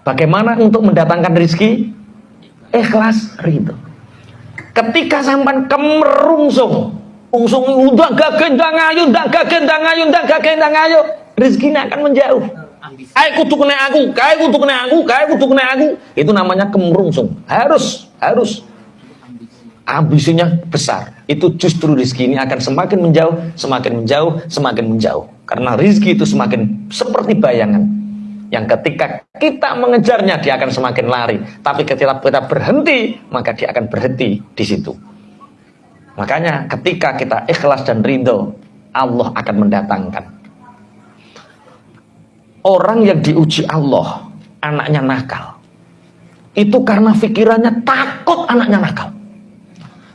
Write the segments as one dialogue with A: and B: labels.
A: Bagaimana untuk mendatangkan rezeki? Ikhlas ridho. Ketika sampan kemerungsung, ungsung udah gagendang ayu, ndak gagendang ayu, ndak gagendang ayu, rezekinya akan menjauh. Kayak kudu kena aku, kayak kudu kena aku, kayak kudu kena aku. Itu namanya kemerungsung. Harus, harus ambisinya besar. Itu justru rezeki ini akan semakin menjauh, semakin menjauh, semakin menjauh. Karena rezeki itu semakin seperti bayangan. Yang ketika kita mengejarnya dia akan semakin lari. Tapi ketika kita berhenti, maka dia akan berhenti di situ. Makanya ketika kita ikhlas dan ridho, Allah akan mendatangkan. Orang yang diuji Allah, anaknya nakal. Itu karena pikirannya takut anaknya nakal.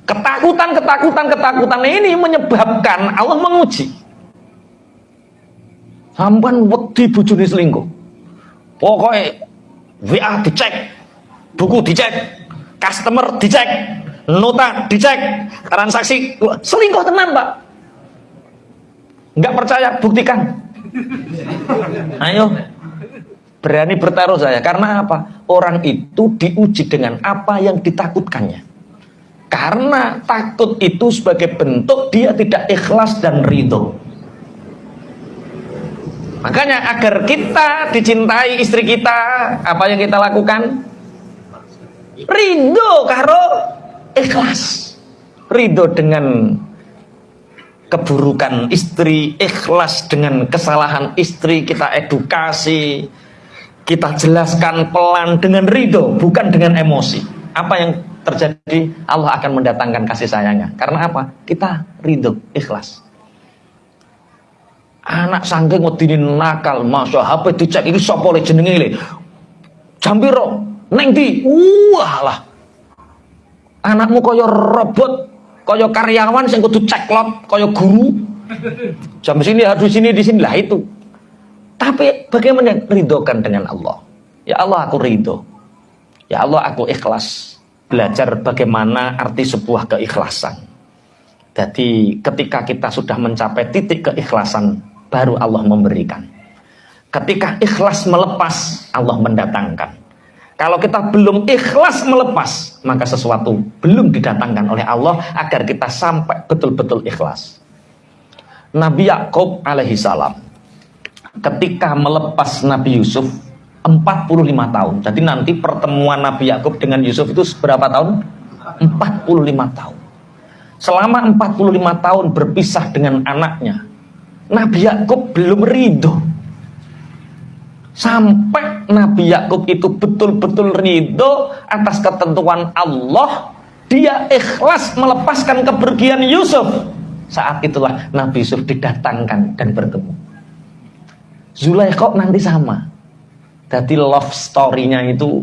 A: Ketakutan, ketakutan, ketakutan ini menyebabkan Allah menguji. Sampan wedi bujuni selingkuh. Pokoknya WA dicek, buku dicek, customer dicek, nota dicek, transaksi selingkuh tenan pak. Nggak percaya, buktikan. Ayo, berani bertaruh saya. Karena apa? Orang itu diuji dengan apa yang ditakutkannya. Karena takut itu sebagai bentuk dia tidak ikhlas dan ridho. Makanya agar kita dicintai istri kita, apa yang kita lakukan? Ridho karo ikhlas. Ridho dengan keburukan istri, ikhlas dengan kesalahan istri, kita edukasi, kita jelaskan pelan dengan ridho, bukan dengan emosi. Apa yang terjadi Allah akan mendatangkan kasih sayangnya karena apa kita ridho ikhlas anak sangking wedine nakal masya HP dicek ini sapa le jenenge le? Jambiro neng di? Wah lah. Anakmu kaya robot kaya karyawan sing kudu ceklot kaya guru. Jam sini harus sini di sini. Lah itu. Tapi bagaimana ridhokan dengan Allah? Ya Allah aku ridho ya Allah aku ikhlas belajar bagaimana arti sebuah keikhlasan. Jadi ketika kita sudah mencapai titik keikhlasan, baru Allah memberikan. Ketika ikhlas melepas, Allah mendatangkan. Kalau kita belum ikhlas melepas, maka sesuatu belum didatangkan oleh Allah agar kita sampai betul-betul ikhlas. Nabi Yakub alaihi salam ketika melepas Nabi Yusuf 45 tahun. Jadi nanti pertemuan Nabi Yakub dengan Yusuf itu berapa tahun? 45 tahun. Selama 45 tahun berpisah dengan anaknya, Nabi Yakub belum ridho. Sampai Nabi Yakub itu betul-betul ridho atas ketentuan Allah, dia ikhlas melepaskan kepergian Yusuf. Saat itulah Nabi Yusuf didatangkan dan bertemu. Zulaikha nanti sama jadi love story-nya itu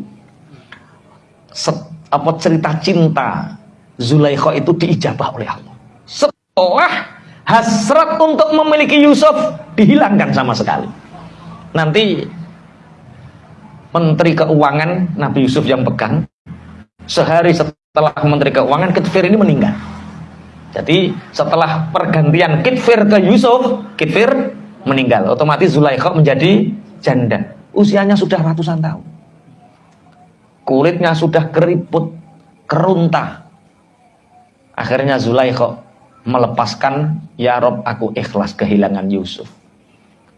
A: apa cerita cinta Zulaikha itu diijabah oleh Allah. Setelah hasrat untuk memiliki Yusuf dihilangkan sama sekali. Nanti Menteri Keuangan Nabi Yusuf yang pegang sehari setelah Menteri Keuangan Kitfir ini meninggal. Jadi setelah pergantian Kitfir ke Yusuf, Kitfir meninggal. Otomatis Zulaikha menjadi janda usianya sudah ratusan tahun. Kulitnya sudah keriput, keruntah. Akhirnya Zulaikha melepaskan, Ya Rob aku ikhlas kehilangan Yusuf.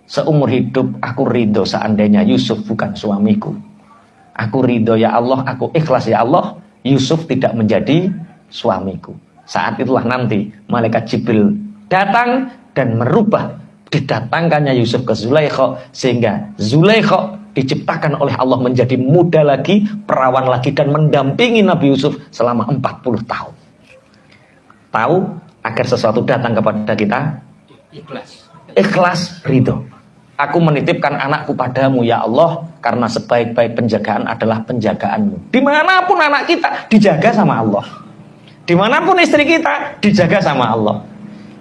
A: Seumur hidup aku ridho seandainya Yusuf bukan suamiku. Aku ridho ya Allah, aku ikhlas ya Allah, Yusuf tidak menjadi suamiku. Saat itulah nanti malaikat Jibril datang dan merubah didatangkannya Yusuf ke Zulaikha sehingga Zulaikha diciptakan oleh Allah menjadi muda lagi, perawan lagi dan mendampingi Nabi Yusuf selama 40 tahun. Tahu agar sesuatu datang kepada kita? Ikhlas. Ikhlas ridho. Aku menitipkan anakku padamu ya Allah karena sebaik-baik penjagaan adalah penjagaanmu. Di mana pun anak kita dijaga sama Allah. Di mana pun istri kita dijaga sama Allah.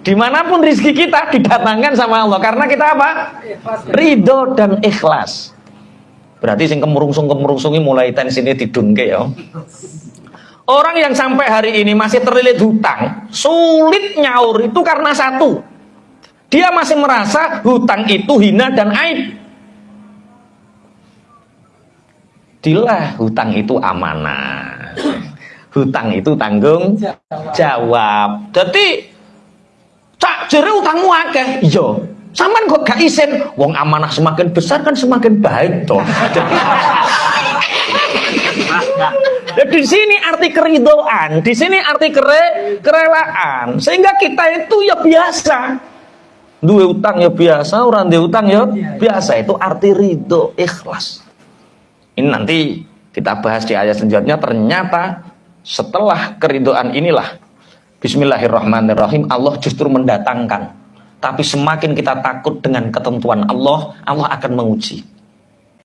A: Di mana pun rizki kita didatangkan sama Allah Karena kita apa? Ridho dan ikhlas Berarti sing kemurungsung-kemurungsungi mulai tensinya didungke ya Orang yang sampai hari ini masih terlilit hutang Sulit nyaur itu karena satu Dia masih merasa hutang itu hina dan aib Dilah hutang itu amanah. Hutang itu tanggung jawab. Jadi cak jere utangmu akeh. Iya. Saman kok gak isin, wong amanah semakin besar kan semakin baik toh. Di sini arti keridoan, di sini arti kere, kerelaan. Sehingga kita itu ya biasa. Dua utang ya biasa, orang dua utang ya biasa. Itu arti ridho, ikhlas. Ini nanti kita bahas di ayat selanjutnya. Ternyata setelah keridoan inilah, Bismillahirrahmanirrahim, Allah justru mendatangkan tapi semakin kita takut dengan ketentuan Allah, Allah akan menguji.